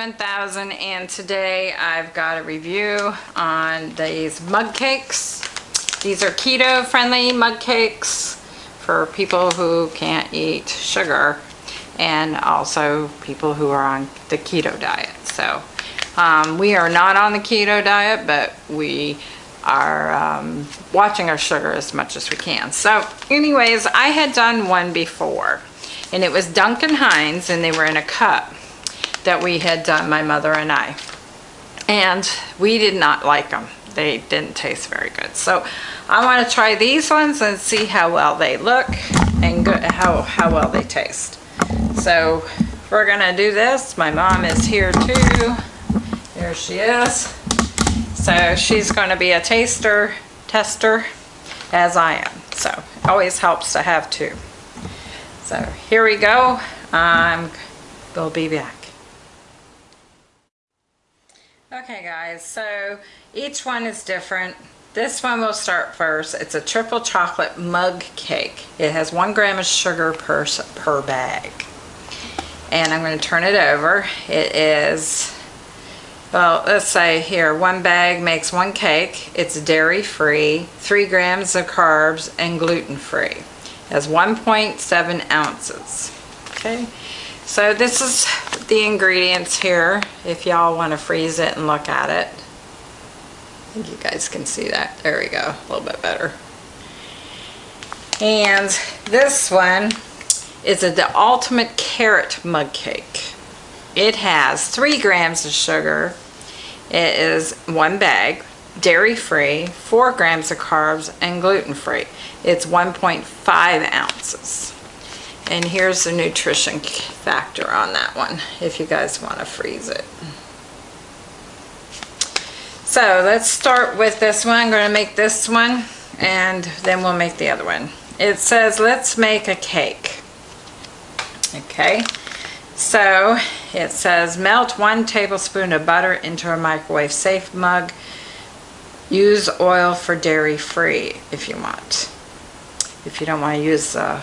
Hey everyone, this is Monkey 1000 and today I've got a review on these mug cakes. These are keto friendly mug cakes for people who can't eat sugar and also people who are on the keto diet. So um, we are not on the keto diet, but we are um, watching our sugar as much as we can. So anyways, I had done one before and it was Duncan Hines and they were in a cup that we had done, my mother and I. And we did not like them. They didn't taste very good. So I want to try these ones and see how well they look and good, how, how well they taste. So we're going to do this. My mom is here too. There she is. So she's going to be a taster, tester, as I am. So it always helps to have two. So here we go. Um, we'll be back. Okay guys, so each one is different. This one will start first. It's a triple chocolate mug cake. It has one gram of sugar per, per bag. And I'm going to turn it over. It is, well, let's say here, one bag makes one cake. It's dairy free, three grams of carbs, and gluten free. It has 1.7 ounces. Okay. So this is the ingredients here, if y'all want to freeze it and look at it. I think you guys can see that. There we go, a little bit better. And this one is a, the ultimate carrot mug cake. It has three grams of sugar. It is one bag, dairy free, four grams of carbs, and gluten free. It's 1.5 ounces. And here's the nutrition factor on that one, if you guys want to freeze it. So let's start with this one. I'm going to make this one, and then we'll make the other one. It says, let's make a cake. Okay, so it says, melt one tablespoon of butter into a microwave safe mug. Use oil for dairy free if you want. If you don't want to use uh,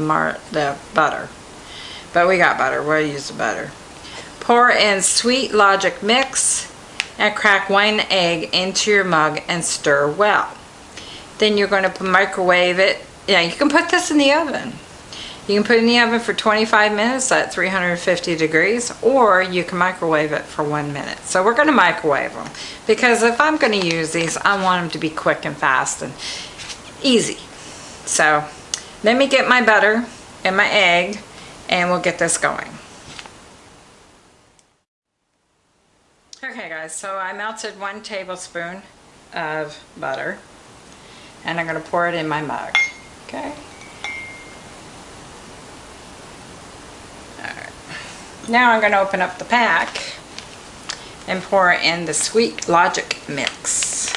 uh, mar the butter. But we got butter. We'll use the butter. Pour in Sweet Logic mix and crack one egg into your mug and stir well. Then you're going to microwave it. Yeah, you can put this in the oven. You can put it in the oven for 25 minutes at 350 degrees or you can microwave it for one minute. So we're going to microwave them because if I'm going to use these, I want them to be quick and fast and easy. So let me get my butter and my egg and we'll get this going. Okay guys, so I melted one tablespoon of butter and I'm to pour it in my mug. Okay. Alright. Now I'm going to open up the pack and pour in the Sweet Logic mix.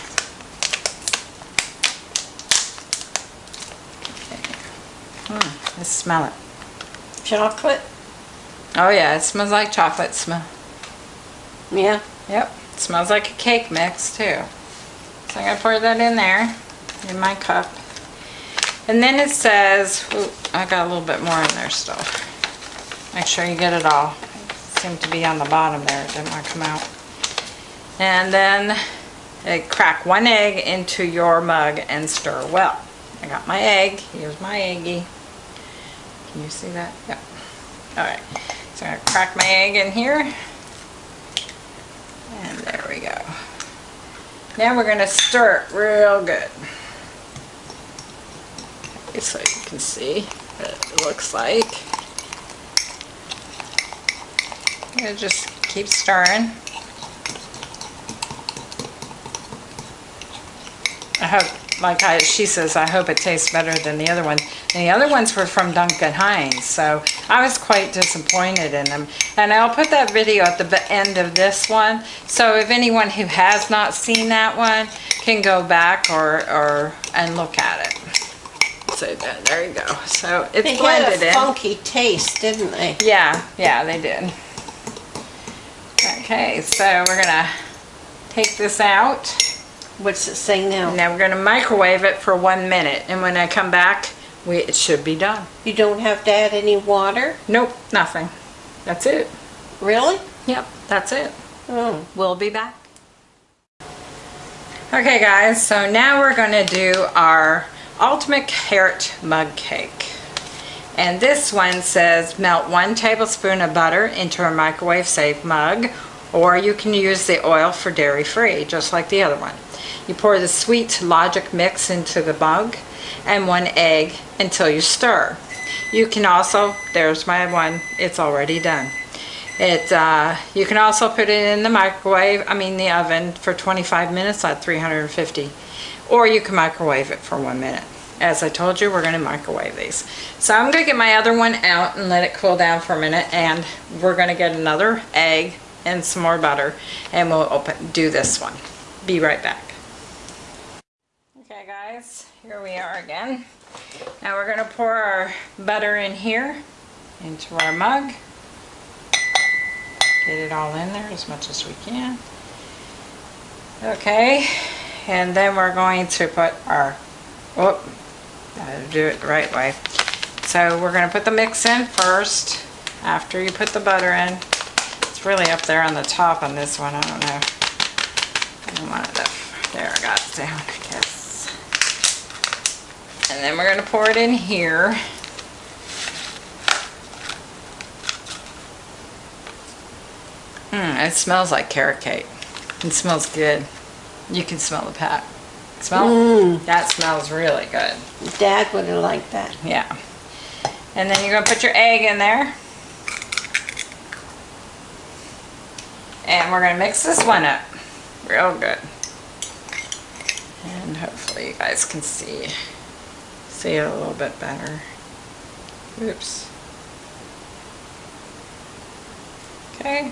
Mm, let's smell it. Chocolate? Oh yeah, it smells like chocolate smell. Yeah. Yep, it smells like a cake mix too. So I'm going to pour that in there, in my cup. And then it says, ooh, I got a little bit more in there still. Make sure you get it all. It seemed to be on the bottom there, it didn't want to come out. And then eh, crack one egg into your mug and stir well. I got my egg. Here's my eggie. Can you see that? Yep. Alright. So I'm going to crack my egg in here. And there we go. Now we're going to stir it real good. Okay, so you can see what it looks like. To just keep stirring. I hope like I, she says, I hope it tastes better than the other one. And the other ones were from Duncan Hines, so I was quite disappointed in them. And I'll put that video at the end of this one, so if anyone who has not seen that one can go back or, or and look at it. So there you go. So it's they blended had a in. funky taste, didn't they? Yeah, yeah, they did. Okay, so we're gonna take this out. What's it say now? Now we're going to microwave it for one minute. And when I come back, we, it should be done. You don't have to add any water? Nope, nothing. That's it. Really? Yep, that's it. Oh. We'll be back. Okay guys, so now we're gonna do our ultimate carrot mug cake. And this one says melt one tablespoon of butter into a microwave safe mug or you can use the oil for dairy free, just like the other one. You pour the sweet logic mix into the mug and one egg until you stir. You can also, there's my one, it's already done. It, uh, you can also put it in the microwave, I mean the oven, for 25 minutes at 350. Or you can microwave it for one minute. As I told you, we're gonna microwave these. So I'm gonna get my other one out and let it cool down for a minute and we're gonna get another egg and some more butter and we'll open, do this one. Be right back. Okay guys, here we are again. Now we're gonna pour our butter in here into our mug. Get it all in there as much as we can. Okay, and then we're going to put our, whoop, gotta do it the right way. So we're gonna put the mix in first, after you put the butter in. It's really up there on the top on this one, I don't know. I don't want it up, there, I got it down, I guess. And then we're gonna pour it in here. Hmm, it smells like carrot cake. It smells good. You can smell the pack. Smell? Mm. That smells really good. Dad would have liked that. Yeah. And then you're gonna put your egg in there. And we're gonna mix this one up real good. And hopefully you guys can see, see it a little bit better. Oops. Okay.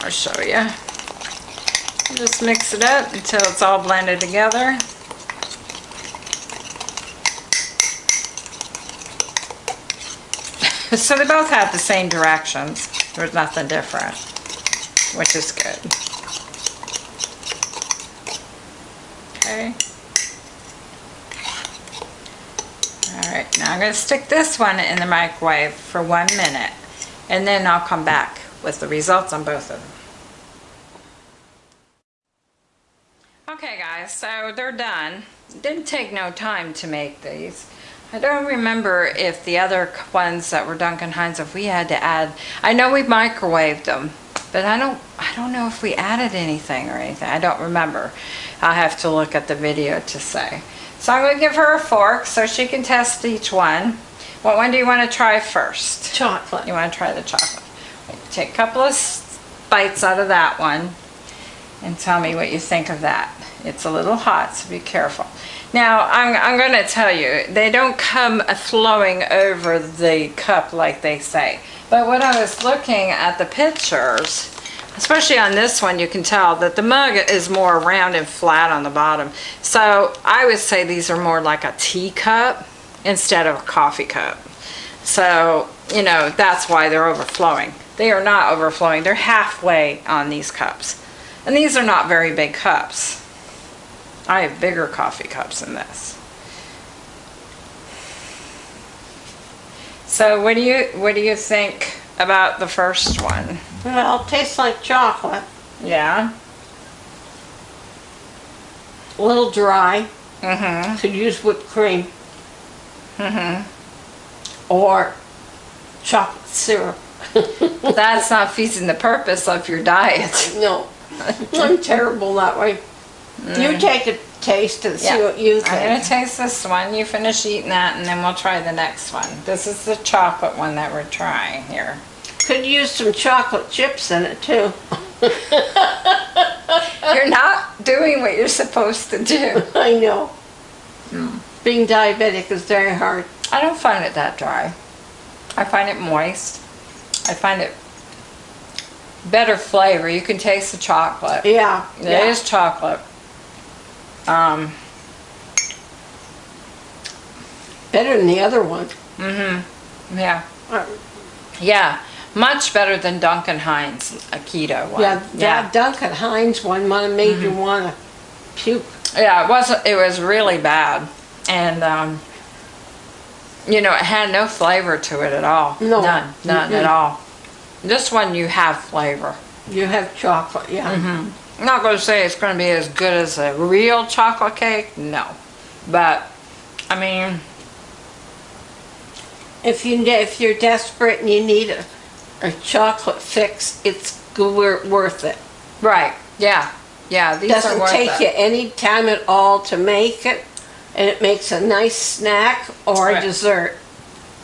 I'll show you. Just mix it up until it's all blended together. So they both have the same directions. There's nothing different, which is good. Okay. All right, now I'm gonna stick this one in the microwave for one minute and then I'll come back with the results on both of them. Okay guys, so they're done. Didn't take no time to make these. I don't remember if the other ones that were Duncan Hines, if we had to add, I know we microwaved them, but I don't, I don't know if we added anything or anything. I don't remember. I'll have to look at the video to say. So I'm gonna give her a fork so she can test each one. What one do you wanna try first? Chocolate. You want to try the chocolate. Take a couple of bites out of that one and tell me what you think of that. It's a little hot, so be careful. Now, I'm, I'm going to tell you, they don't come flowing over the cup like they say. But when I was looking at the pictures, especially on this one, you can tell that the mug is more round and flat on the bottom. So I would say these are more like a teacup instead of a coffee cup. So, you know, that's why they're overflowing. They are not overflowing. They're halfway on these cups. And these are not very big cups. I have bigger coffee cups than this. So what do you what do you think about the first one? Well, it tastes like chocolate. Yeah. A little dry. Mm-hmm. Could use whipped cream Mm-hmm. or chocolate syrup. That's not feeding the purpose of your diet. No, I'm terrible that way. You take a taste and see Mm. Yeah. what you I'm gonna taste this one. You finish eating that, and then we'll try the next one. This is the chocolate one that we're trying here. Could use some chocolate chips in it too. You're not doing what you're supposed to do. I know. Hmm. Being diabetic is very hard. I don't find it that dry. I find it moist. I find it better flavor. You can taste the chocolate. Yeah. It yeah. is chocolate. Um, Better than the other one. mm-hmm. Yeah. Uh, Yeah. Much better than Duncan Hines, a keto one. Yeah, that Duncan Hines one made Mm-hmm. you want to puke. Yeah, it wasn't, it was really bad. And, um, you know, it had no flavor to it at all. No. None, none at Mm-mm. all. This one you have flavor. You have chocolate, yeah. I'm not gonna say it's gonna be as good as a real chocolate cake, no. But, I mean, If you, if you're desperate and you need a, a chocolate fix, it's worth it. right, yeah, yeah, these Doesn't worth take you any time at all to make it, and it makes a nice snack or a Right. dessert.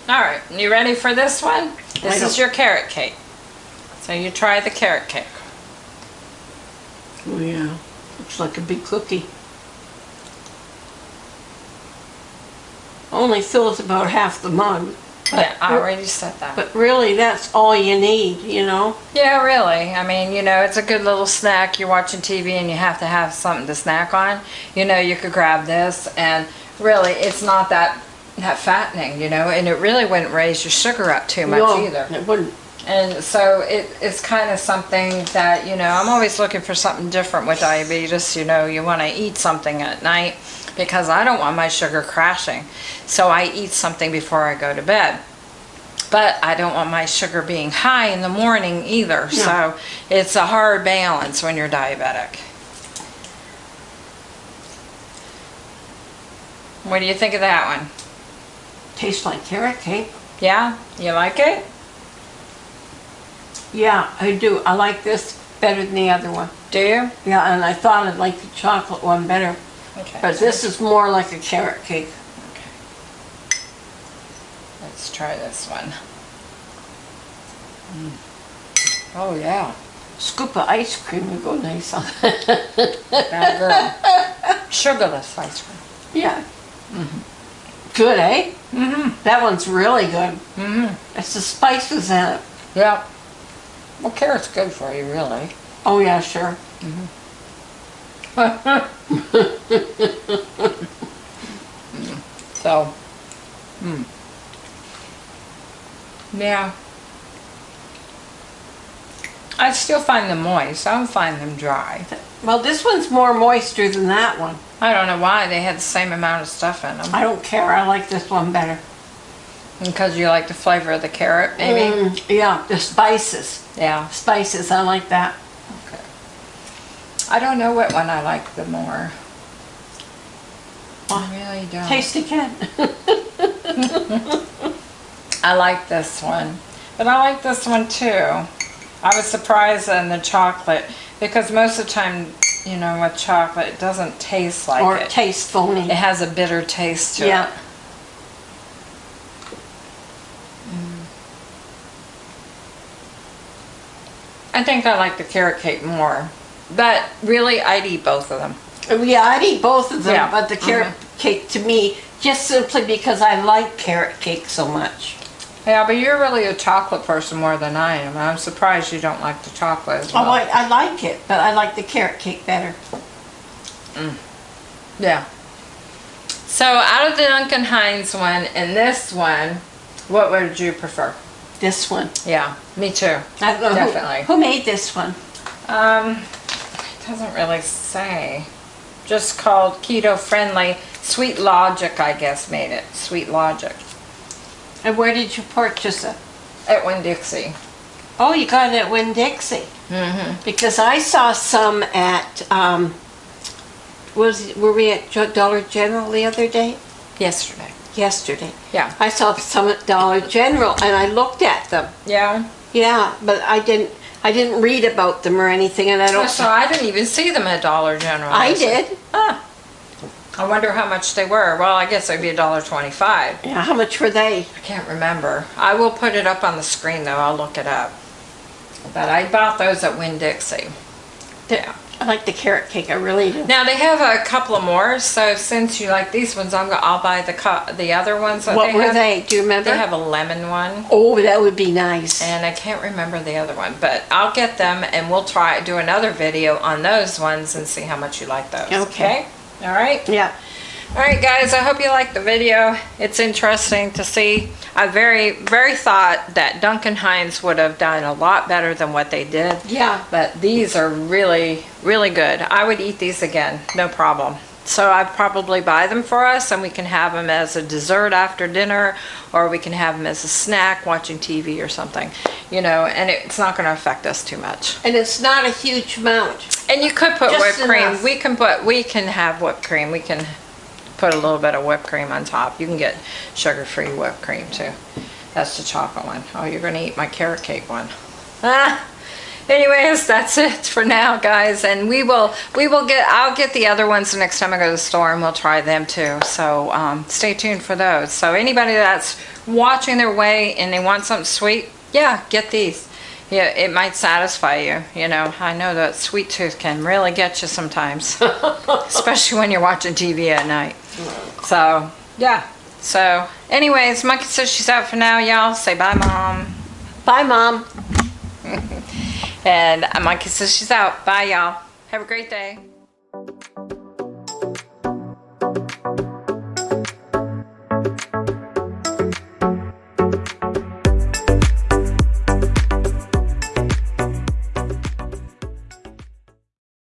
All right, you ready for this one? This is your carrot cake. So you try the carrot cake. Oh yeah, looks like a big cookie. Only fills about half the mug. But, Yeah, I already said that. but really, that's all you need, you know? Yeah, really. I mean, you know, it's a good little snack. You're watching TV and you have to have something to snack on. You know, you could grab this and really it's not that that fattening, you know, and it really wouldn't raise your sugar up too much No, either. It wouldn't. And so it, it's kind of something that, you know, I'm always looking for something different with diabetes. You know, you want to eat something at night because I don't want my sugar crashing. So I eat something before I go to bed. But I don't want my sugar being high in the morning either. So it's a hard balance when you're diabetic. What do you think of that one? Tastes like carrot cake. Yeah? You like it? Yeah, I do. I like this better than the other one. Do you? Yeah, and I thought I'd like the chocolate one better. But this is more like a carrot cake. Okay. Let's try this one. Oh yeah, Scoop of ice cream would go nice on bad girl. Sugarless ice cream. Yeah. Mhm. Good, eh? Mm-hmm. That one's really good. Mm-hmm. It's the spices in it. Yeah. Well, carrot's good for you, really. Oh yeah, sure. So, hmm. Yeah. I still find them moist. I don't find them dry. Well, this one's more moisture than that one. I don't know why they had the same amount of stuff in them. I don't care. I like this one better. Because you like the flavor of the carrot, maybe? Mm, yeah, the spices. Yeah. Spices, I like that. I don't know what one I like the more. I really don't. Taste again. I like this one. But I like this one too. I was surprised in the chocolate because most of the time, you know, with chocolate, it doesn't taste like or it. taste phony. It has a bitter taste to Yeah. it. I think I like the carrot cake more. But really, I'd eat both of them. Uh, yeah, I'd eat both of them, Yeah. but the mm-hmm. carrot cake to me, just simply because I like carrot cake so much. Yeah, but you're really a chocolate person more than I am. I'm surprised you don't like the chocolate as oh, well. Oh, I, I like it, but I like the carrot cake better. Mm. Yeah. So out of the Duncan Hines one and this one, what would you prefer? This one. Yeah, me too. I don't know who- Definitely. Who, made this one? Um, doesn't really say. Just called keto friendly. Sweet Logic, I guess, made it. Sweet Logic And where did you purchase it? at Winn Dixie. Oh, you got it at Winn-Dixie. Mm-hmm. Because I saw some at, um, was, were we at Dollar General the other day? Yesterday. Yesterday. Yeah. I saw some at Dollar General and I looked at them. Yeah. Yeah, but I didn't, I didn't read about them or anything and I don't. So I didn't even see them at Dollar General. I did. Ah. I wonder how much they were. Well, I guess it'd be a dollar twenty-five. Yeah, how much were they? I can't remember. I will put it up on the screen though. I'll look it up. But I bought those at Winn Dixie. Yeah. I like the carrot cake, I really do. Now they have a couple of more. So since you like these ones, I'm gonna. I'll buy the the other ones What they were have. they? Do you remember? They have a lemon one. Oh, that would be nice. And I can't remember the other one, but I'll get them and we'll try do another video on those ones and see how much you like those. Okay. All right. Yeah. All right, guys, I hope you liked the video. It's interesting to see. I very, very thought that Duncan Hines would have done a lot better than what they did. Yeah. But these are really, really good. I would eat these again, no problem. So I'd probably buy them for us and we can have them as a dessert after dinner or we can have them as a snack watching TV or something. you know, and it's not gonna affect us too much. And it's not a huge amount. And you could put Just whipped cream. We can put, we can have whipped cream. We can put a little bit of whipped cream on top. You can get sugar-free whipped cream too. That's the chocolate one. Oh, you're gonna eat my carrot cake one. Ah. Anyways, that's it for now, guys. And we will, we will get, I'll get the other ones the next time I go to the store and we'll try them too. So um, stay tuned for those. So anybody that's watching their way and they want something sweet, yeah, get these. Yeah, it might satisfy you. You know, I know that sweet tooth can really get you sometimes, especially when you're watching TV at night. So, yeah. So, anyways, Monkey says she's out for now, y'all. Say bye, Mom. Bye, Mom. And Monkey says she's out. Bye, y'all. Have a great day.